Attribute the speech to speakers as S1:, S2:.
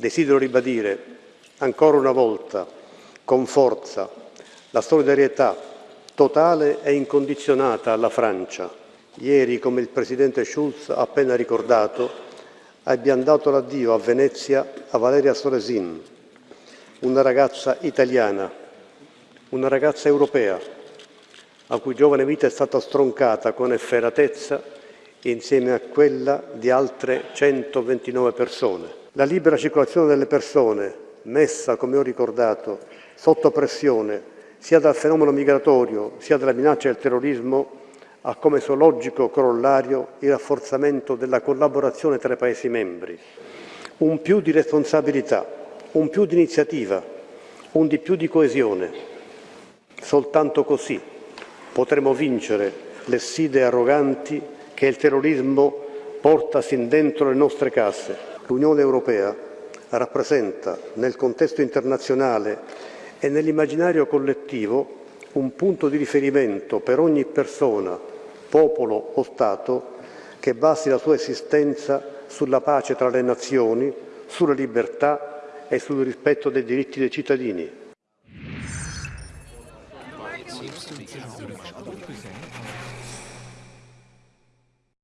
S1: Desidero ribadire ancora una volta, con forza, la solidarietà totale e incondizionata alla Francia. Ieri, come il Presidente Schulz ha appena ricordato, abbiamo dato l'addio a Venezia a Valeria Solesin, una ragazza italiana, una ragazza europea, a cui giovane vita è stata stroncata con efferatezza insieme a quella di altre 129 persone. La libera circolazione delle persone, messa, come ho ricordato, sotto pressione sia dal fenomeno migratorio sia dalla minaccia del terrorismo, ha come suo logico corollario il rafforzamento della collaborazione tra i Paesi membri. Un più di responsabilità, un più di iniziativa, un di più di coesione. Soltanto così potremo vincere le sfide arroganti che il terrorismo porta sin dentro le nostre case. L'Unione Europea rappresenta nel contesto internazionale e nell'immaginario collettivo un punto di riferimento per ogni persona, popolo o Stato che basi la sua esistenza sulla pace tra le nazioni, sulla libertà e sul rispetto dei diritti dei cittadini.